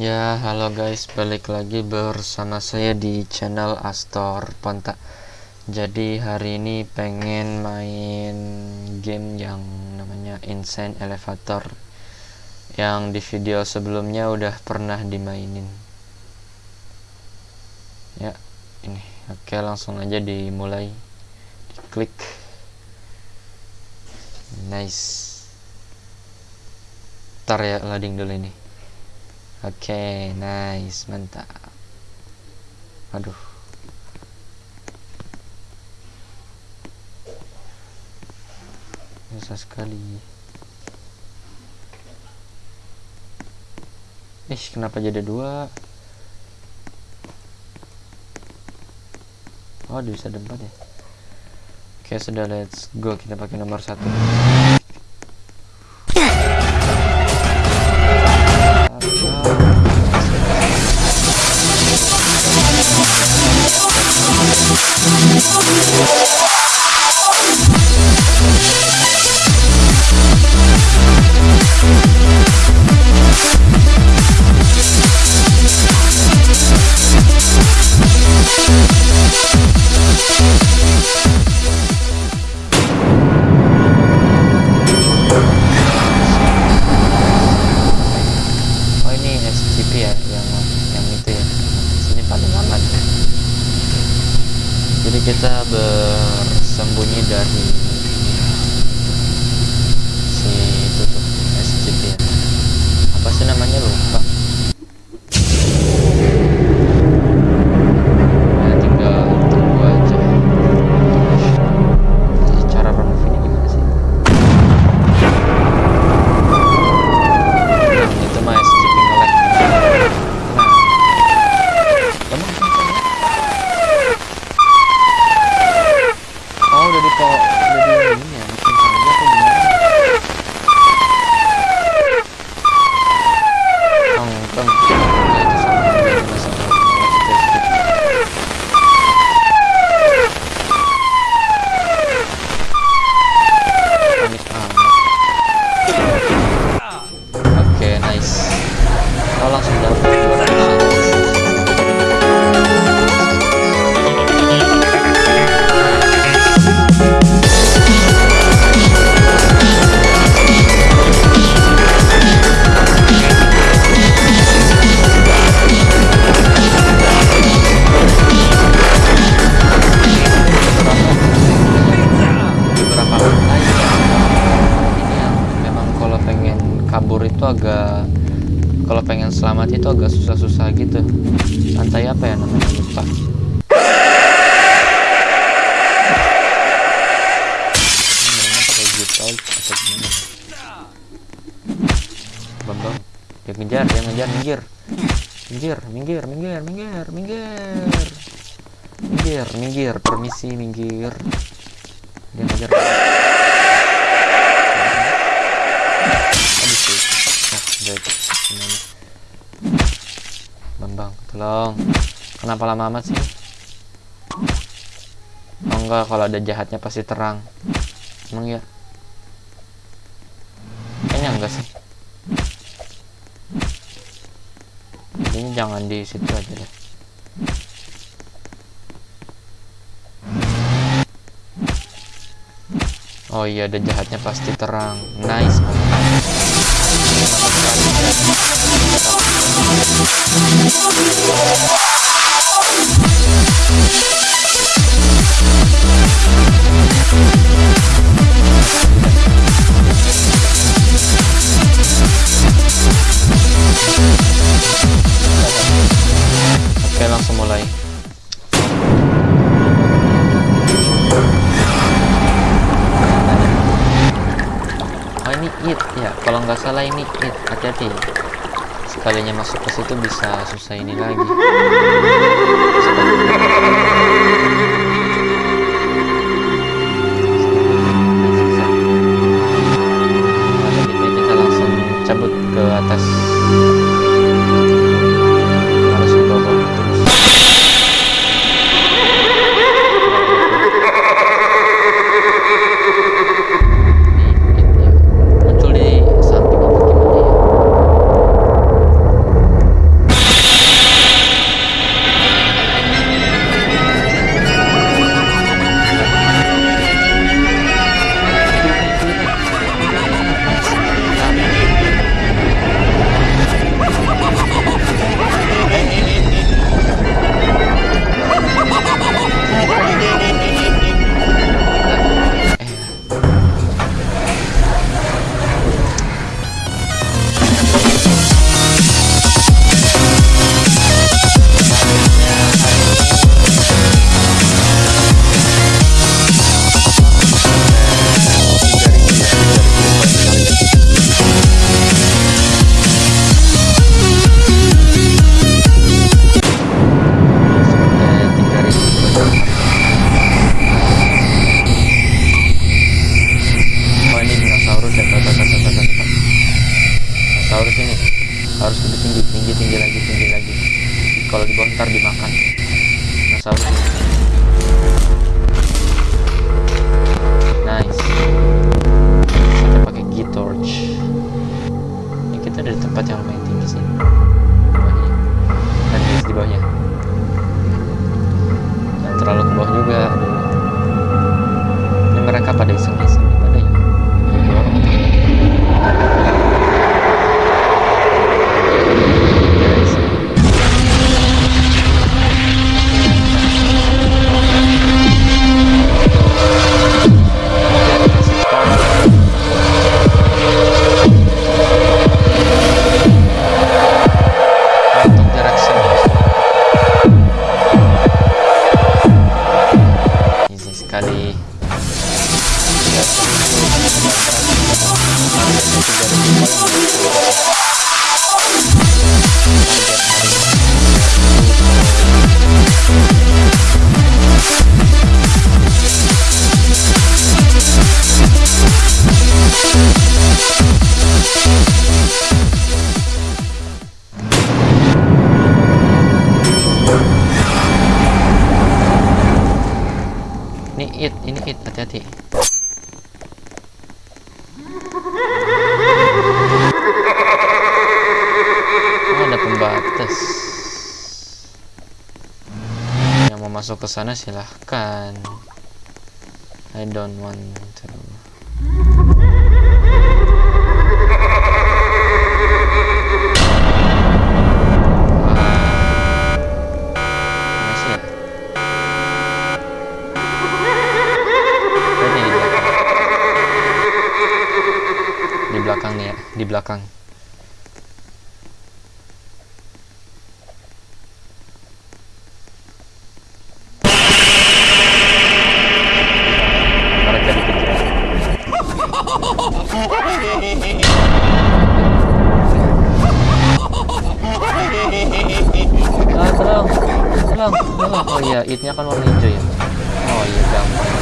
Ya, halo guys, balik lagi bersama saya di channel Astor Ponta. Jadi hari ini pengen main game yang namanya Insane Elevator yang di video sebelumnya udah pernah dimainin. Ya, ini. Oke, langsung aja dimulai. Diklik. Nice. Ntar ya loading dulu ini. Oke, okay, nice, mantap. Aduh. Susah sekali. Ih, kenapa jadi dua? Oh, bisa empat ya? Oke, okay, sudah let's go. Kita pakai nomor satu. exactly. Agak kalau pengen selamat itu agak susah-susah gitu. Lantai apa ya namanya lupa. Bambang dia ngejar dia ngejar minggir. Minggir minggir minggir minggir minggir. Minggir minggir. Permisi minggir. Dia ngejar tolong. Kenapa lama amat sih? Oh enggak, kalau ada jahatnya pasti terang. Emang ya? Kayaknya enggak sih. Ini jangan di situ aja deh. Oh iya, ada jahatnya pasti terang. Nice. We'll be right back. Sekalinya masuk ke situ bisa susah ini lagi ini it ini it hati-hati oh, ada pembatas yang mau masuk ke sana silahkan I don't want to. Di belakang nih ya, di belakang. Ah, tolong. Tolong, tolong. Oh iya, itnya kan warna hijau ya. Oh iya, gampang.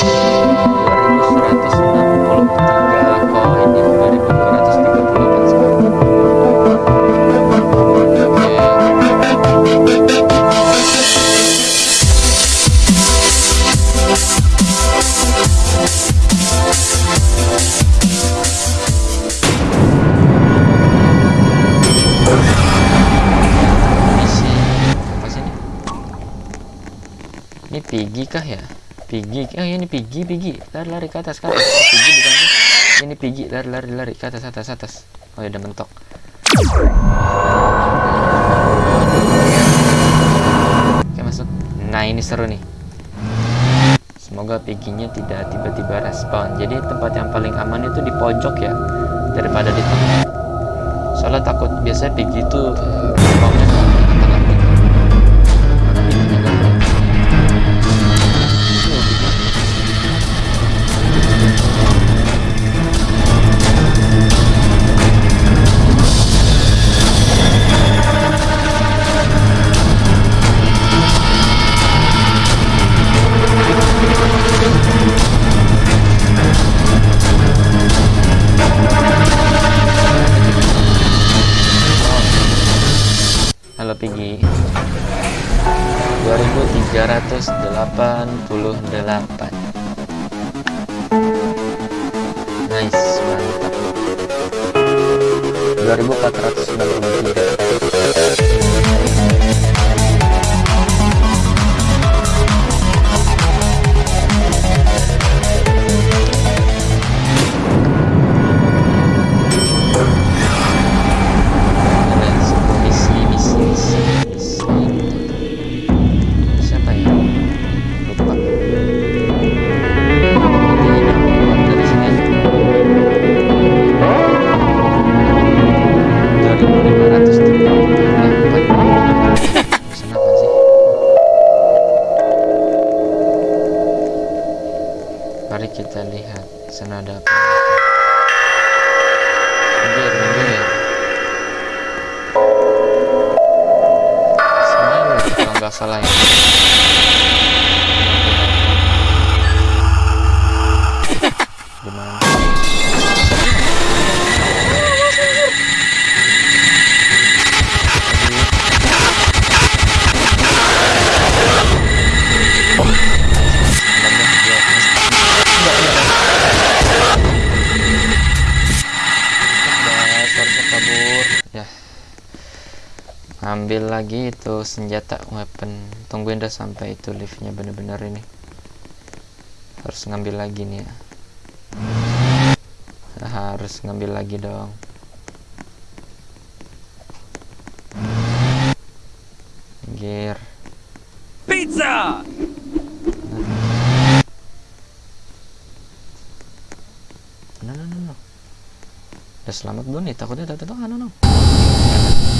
2163 koin 2200 kah ya? Piggy. Oh, ini Piggy, Piggy. Lari-lari ke atas, ke atas. Piggy bukan sih? Ini Piggy, lari-lari lari ke atas, atas, atas. Oh, ya udah mentok. Oke, masuk. Nah, ini seru nih. Semoga Piggy-nya tidak tiba-tiba respon. Jadi tempat yang paling aman itu di pojok ya, daripada di tengah. Soalnya takut biasanya Piggy itu eh, responnya Halo Piggy 2388 Nice, mantap. 2493 kita lihat sana ada apa minggir minggir Smile kalau nggak salah ya. Ambil lagi itu senjata weapon. Tungguin dah sampai itu liftnya bener-bener ini. Harus ngambil lagi nih ya. Harus ngambil lagi dong. Gear Pizza! no no no no. Udah selamat belum nih? Takutnya tak tahu no no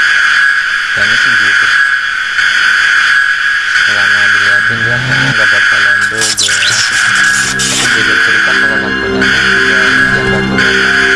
kayaknya sih gitu. Selama diliatin dia kayaknya nggak bakalan dogo tapi juga cerita kalau lampunya dia nggak turun